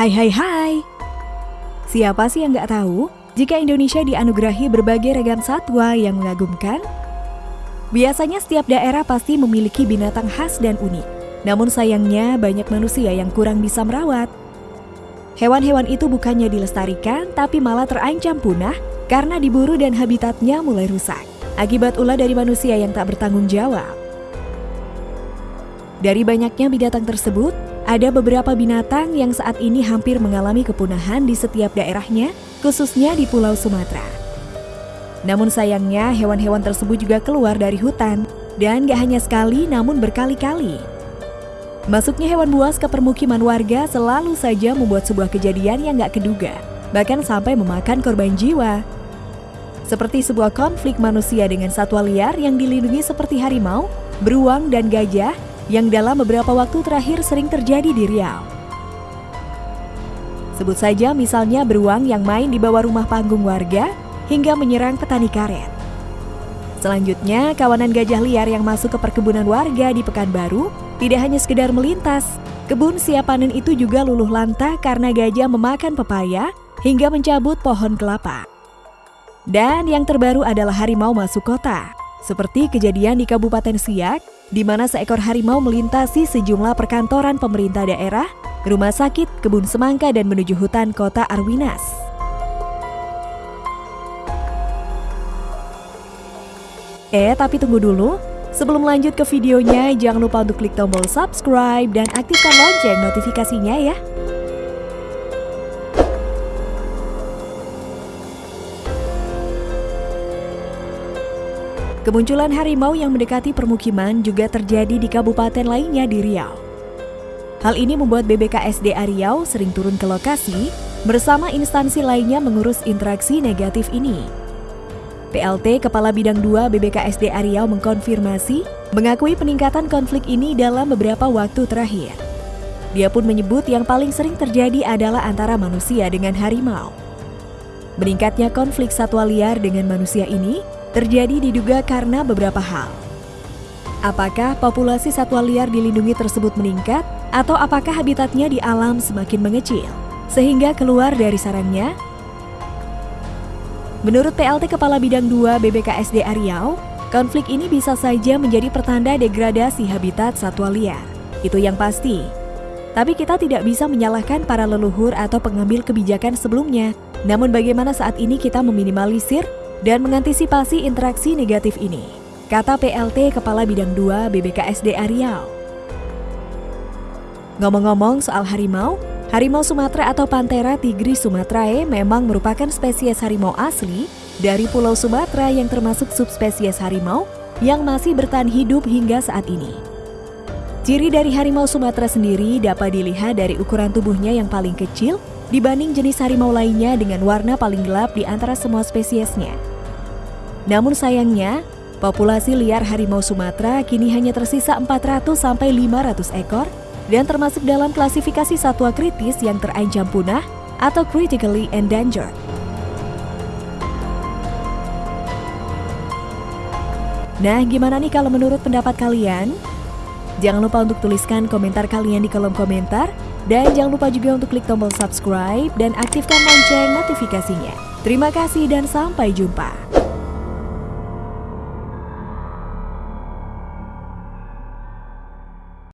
Hai hai hai. Siapa sih yang nggak tahu jika Indonesia dianugerahi berbagai ragam satwa yang mengagumkan? Biasanya setiap daerah pasti memiliki binatang khas dan unik. Namun sayangnya banyak manusia yang kurang bisa merawat. Hewan-hewan itu bukannya dilestarikan, tapi malah terancam punah karena diburu dan habitatnya mulai rusak. Akibat ulah dari manusia yang tak bertanggung jawab. Dari banyaknya binatang tersebut, ada beberapa binatang yang saat ini hampir mengalami kepunahan di setiap daerahnya, khususnya di Pulau Sumatera. Namun sayangnya hewan-hewan tersebut juga keluar dari hutan, dan gak hanya sekali namun berkali-kali. Masuknya hewan buas ke permukiman warga selalu saja membuat sebuah kejadian yang gak keduga, bahkan sampai memakan korban jiwa. Seperti sebuah konflik manusia dengan satwa liar yang dilindungi seperti harimau, beruang, dan gajah yang dalam beberapa waktu terakhir sering terjadi di Riau. Sebut saja misalnya beruang yang main di bawah rumah panggung warga hingga menyerang petani karet. Selanjutnya, kawanan gajah liar yang masuk ke perkebunan warga di Pekanbaru tidak hanya sekedar melintas, kebun siap panen itu juga luluh lantah karena gajah memakan pepaya hingga mencabut pohon kelapa. Dan yang terbaru adalah harimau masuk kota, seperti kejadian di Kabupaten Siak di mana seekor harimau melintasi sejumlah perkantoran pemerintah daerah, rumah sakit, kebun semangka, dan menuju hutan kota Arwinas. Eh, tapi tunggu dulu. Sebelum lanjut ke videonya, jangan lupa untuk klik tombol subscribe dan aktifkan lonceng notifikasinya ya. Kemunculan harimau yang mendekati permukiman juga terjadi di kabupaten lainnya di Riau. Hal ini membuat BBKSDA Riau sering turun ke lokasi bersama instansi lainnya mengurus interaksi negatif ini. PLT Kepala Bidang 2 BBKSDA Riau mengkonfirmasi mengakui peningkatan konflik ini dalam beberapa waktu terakhir. Dia pun menyebut yang paling sering terjadi adalah antara manusia dengan harimau. Meningkatnya konflik satwa liar dengan manusia ini terjadi diduga karena beberapa hal. Apakah populasi satwa liar dilindungi tersebut meningkat atau apakah habitatnya di alam semakin mengecil sehingga keluar dari sarangnya? Menurut PLT Kepala Bidang 2 BBKSD Riau, konflik ini bisa saja menjadi pertanda degradasi habitat satwa liar. Itu yang pasti. Tapi kita tidak bisa menyalahkan para leluhur atau pengambil kebijakan sebelumnya. Namun bagaimana saat ini kita meminimalisir dan mengantisipasi interaksi negatif ini, kata PLT Kepala Bidang 2 BBKSD Riau. Ngomong-ngomong soal harimau, harimau Sumatera atau Panthera tigris sumatrae memang merupakan spesies harimau asli dari Pulau Sumatera yang termasuk subspesies harimau yang masih bertahan hidup hingga saat ini. Ciri dari harimau Sumatera sendiri dapat dilihat dari ukuran tubuhnya yang paling kecil dibanding jenis harimau lainnya dengan warna paling gelap di antara semua spesiesnya. Namun sayangnya, populasi liar harimau Sumatera kini hanya tersisa 400 sampai 500 ekor dan termasuk dalam klasifikasi satwa kritis yang terancam punah atau critically endangered. Nah, gimana nih kalau menurut pendapat kalian? Jangan lupa untuk tuliskan komentar kalian di kolom komentar dan jangan lupa juga untuk klik tombol subscribe dan aktifkan lonceng notifikasinya. Terima kasih dan sampai jumpa.